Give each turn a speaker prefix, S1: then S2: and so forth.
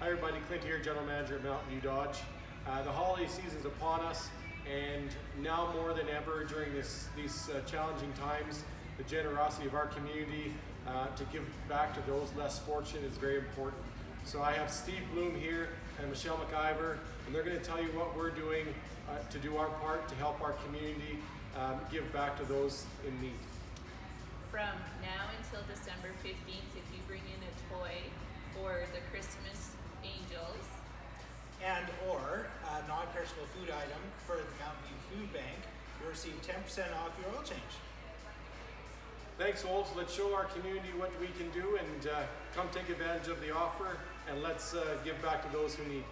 S1: Hi everybody, Clint here, General Manager at Mountain View Dodge. Uh, the holiday season is upon us and now more than ever during this, these uh, challenging times, the generosity of our community uh, to give back to those less fortunate is very important. So I have Steve Bloom here and Michelle McIver and they're going to tell you what we're doing uh, to do our part to help our community um, give back to those in need.
S2: From now until December 15th, if you bring in a
S3: a non-perishable food item for the Mountain View Food Bank, you'll receive 10% off your oil change.
S1: Thanks, Olds. Let's show our community what we can do and uh, come take advantage of the offer and let's uh, give back to those who need.